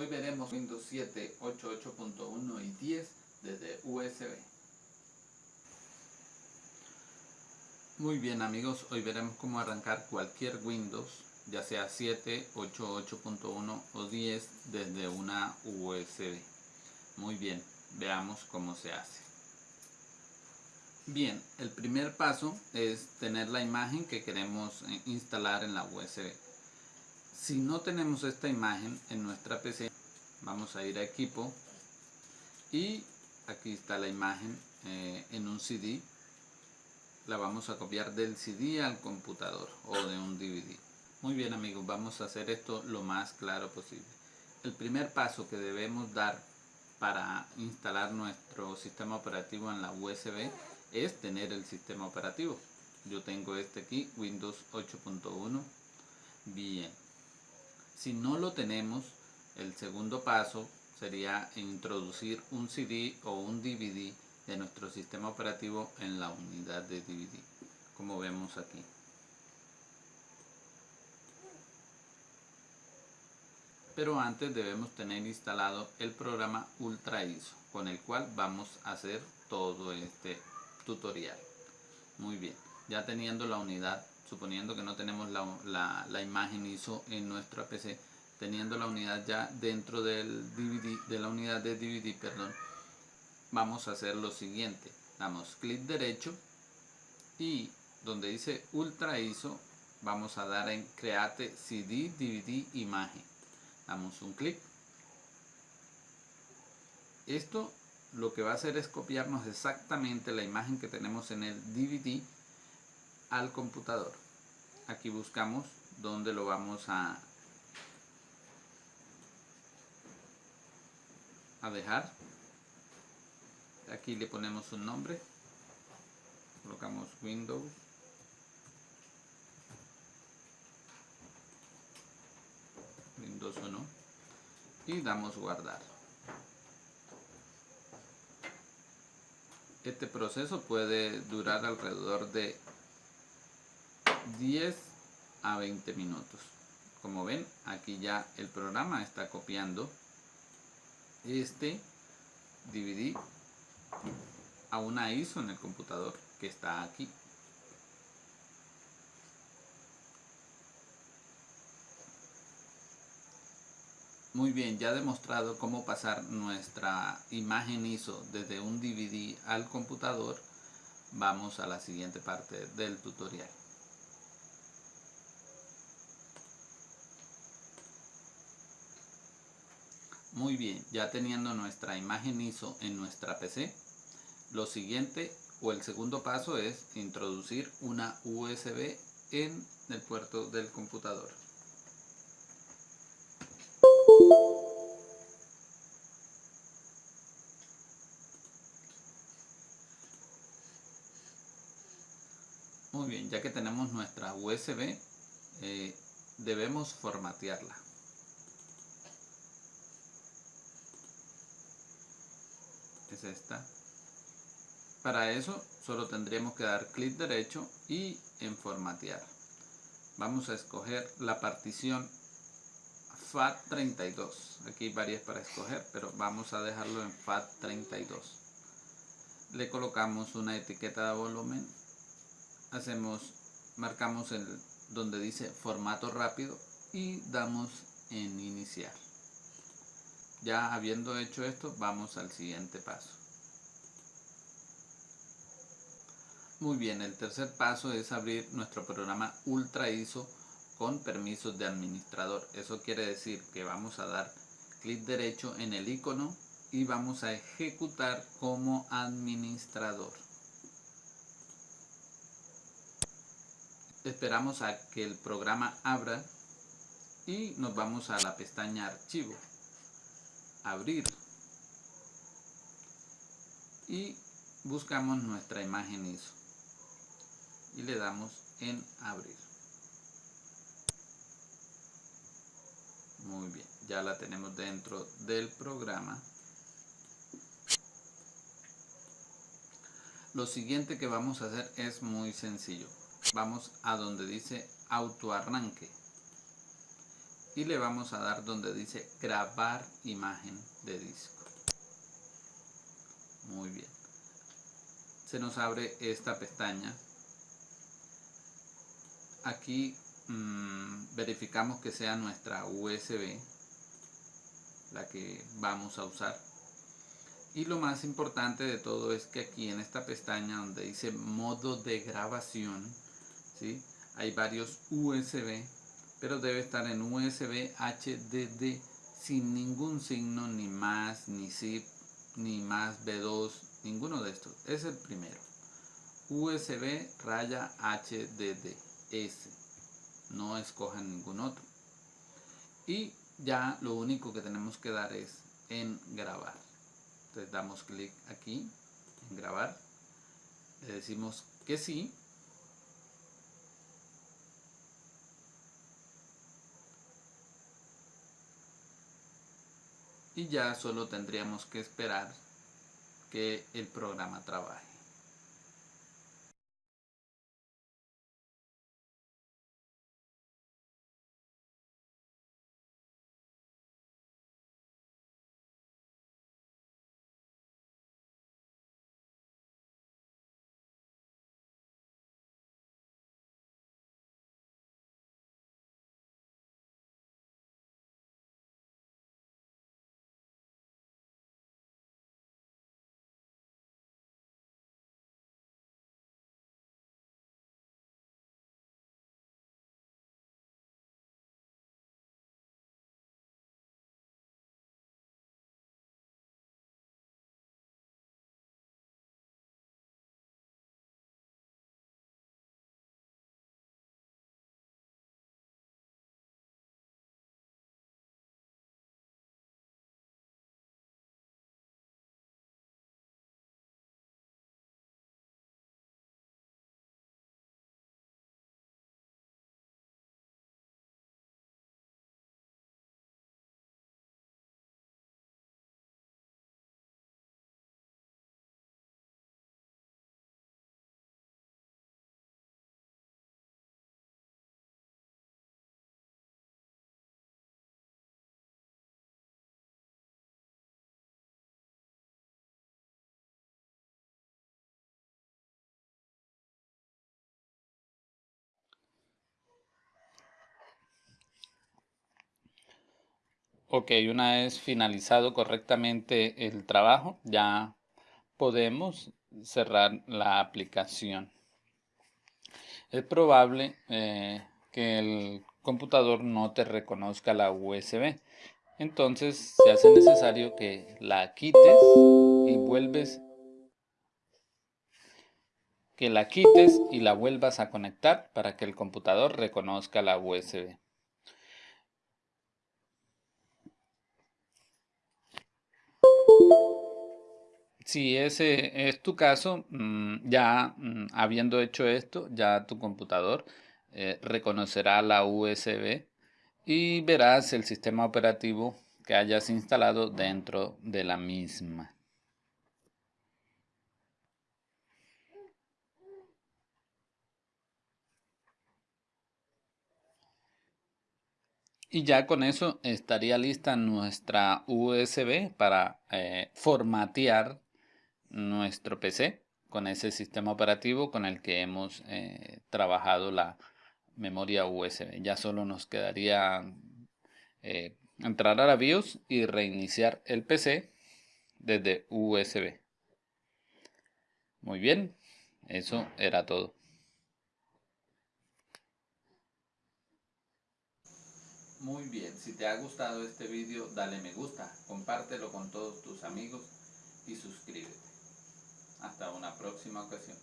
Hoy veremos Windows 7, 8.8.1 y 10 desde USB. Muy bien amigos, hoy veremos cómo arrancar cualquier Windows, ya sea 7, 8, 8.1 o 10 desde una USB. Muy bien, veamos cómo se hace. Bien, el primer paso es tener la imagen que queremos eh, instalar en la USB. Si no tenemos esta imagen en nuestra PC, vamos a ir a equipo y aquí está la imagen eh, en un CD la vamos a copiar del CD al computador o de un DVD. Muy bien amigos, vamos a hacer esto lo más claro posible. El primer paso que debemos dar para instalar nuestro sistema operativo en la USB es tener el sistema operativo. Yo tengo este aquí, Windows 8.1. Bien. Si no lo tenemos, el segundo paso sería introducir un CD o un DVD de nuestro sistema operativo en la unidad de DVD, como vemos aquí. Pero antes debemos tener instalado el programa Ultra ISO, con el cual vamos a hacer todo este tutorial. Muy bien, ya teniendo la unidad, suponiendo que no tenemos la, la imagen ISO en nuestra PC, teniendo la unidad ya dentro del DVD, de la unidad de DVD, perdón, vamos a hacer lo siguiente. Damos clic derecho y donde dice Ultra ISO vamos a dar en Create CD DVD Imagen. Damos un clic. Esto lo que va a hacer es copiarnos exactamente la imagen que tenemos en el DVD al computador. Aquí buscamos donde lo vamos a, a dejar. Aquí le ponemos un nombre. Colocamos Windows. Windows 1 y damos guardar. Este proceso puede durar alrededor de 10 a 20 minutos. Como ven aquí ya el programa está copiando este DVD a una ISO en el computador que está aquí. Muy bien, ya demostrado cómo pasar nuestra imagen ISO desde un DVD al computador. Vamos a la siguiente parte del tutorial. Muy bien, ya teniendo nuestra imagen ISO en nuestra PC, lo siguiente o el segundo paso es introducir una USB en el puerto del computador. Muy bien, ya que tenemos nuestra USB, eh, debemos formatearla. Es esta. Para eso solo tendríamos que dar clic derecho y en formatear. Vamos a escoger la partición FAT32. Aquí hay varias para escoger, pero vamos a dejarlo en FAT32. Le colocamos una etiqueta de volumen. Hacemos, marcamos el donde dice formato rápido y damos en iniciar. Ya habiendo hecho esto, vamos al siguiente paso. Muy bien, el tercer paso es abrir nuestro programa Ultra ISO con permisos de administrador. Eso quiere decir que vamos a dar clic derecho en el icono y vamos a ejecutar como administrador. Esperamos a que el programa abra y nos vamos a la pestaña archivo abrir. Y buscamos nuestra imagen ISO y le damos en abrir. Muy bien ya la tenemos dentro del programa. Lo siguiente que vamos a hacer es muy sencillo. Vamos a donde dice auto arranque y le vamos a dar donde dice grabar imagen de disco. Muy bien. Se nos abre esta pestaña. Aquí mmm, verificamos que sea nuestra USB la que vamos a usar. Y lo más importante de todo es que aquí en esta pestaña donde dice modo de grabación, ¿sí? hay varios USB pero debe estar en USB HDD sin ningún signo, ni más, ni zip, ni más B2, ninguno de estos. Es el primero. USB raya HDD S. No escojan ningún otro. Y ya lo único que tenemos que dar es en grabar. Entonces damos clic aquí en grabar. Le decimos que sí y ya solo tendríamos que esperar que el programa trabaje. Ok, una vez finalizado correctamente el trabajo, ya podemos cerrar la aplicación. Es probable eh, que el computador no te reconozca la USB. Entonces se hace necesario que la quites y vuelves que la quites y la vuelvas a conectar para que el computador reconozca la USB. Si ese es tu caso, mm, ya mm, habiendo hecho esto, ya tu computador eh, reconocerá la USB y verás el sistema operativo que hayas instalado dentro de la misma. Y ya con eso estaría lista nuestra USB para eh, formatear nuestro PC con ese sistema operativo con el que hemos eh, trabajado la memoria USB. Ya solo nos quedaría eh, entrar a la BIOS y reiniciar el PC desde USB. Muy bien, eso era todo. Muy bien, si te ha gustado este vídeo dale me gusta, compártelo con todos tus amigos y suscríbete. Hasta una próxima ocasión.